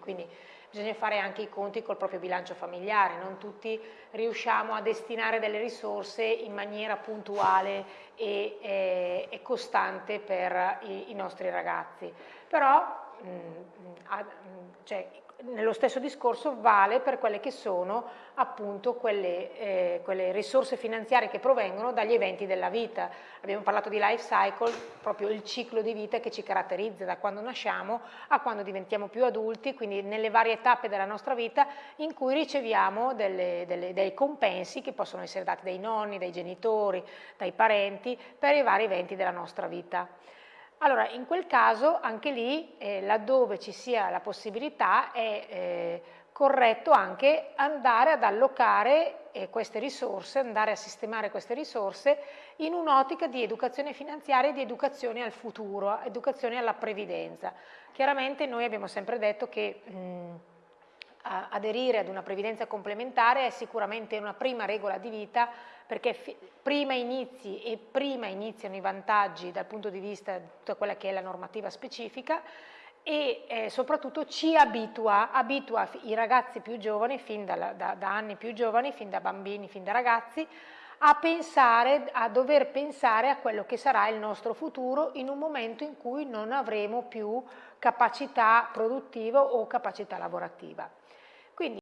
quindi bisogna fare anche i conti col proprio bilancio familiare, non tutti riusciamo a destinare delle risorse in maniera puntuale e, e, e costante per i, i, nostri ragazzi. Però mh, mh, cioè, nello stesso discorso vale per quelle che sono appunto quelle, eh, quelle, risorse finanziarie che provengono dagli eventi della vita. Abbiamo parlato di life cycle, proprio il ciclo di vita che ci caratterizza da quando nasciamo a quando diventiamo più adulti, quindi nelle varie tappe della nostra vita in cui riceviamo delle, delle, dei compensi che possono essere dati dai nonni, dai genitori, dai parenti per i vari eventi della nostra vita. Allora, in quel caso, anche lì, eh, laddove ci sia la possibilità, è eh, corretto anche andare ad allocare eh, queste risorse, andare a sistemare queste risorse in un'ottica di educazione finanziaria e di educazione al futuro, educazione alla previdenza. Chiaramente noi abbiamo sempre detto che mh, aderire ad una previdenza complementare è sicuramente una prima regola di vita perché prima inizi e prima iniziano i vantaggi dal punto di vista di tutta quella che è la normativa specifica e eh, soprattutto ci abitua, abitua i ragazzi più giovani, fin da, da, da anni più giovani, fin da bambini, fin da ragazzi, a pensare, a dover pensare a quello che sarà il nostro futuro in un momento in cui non avremo più capacità produttiva o capacità lavorativa.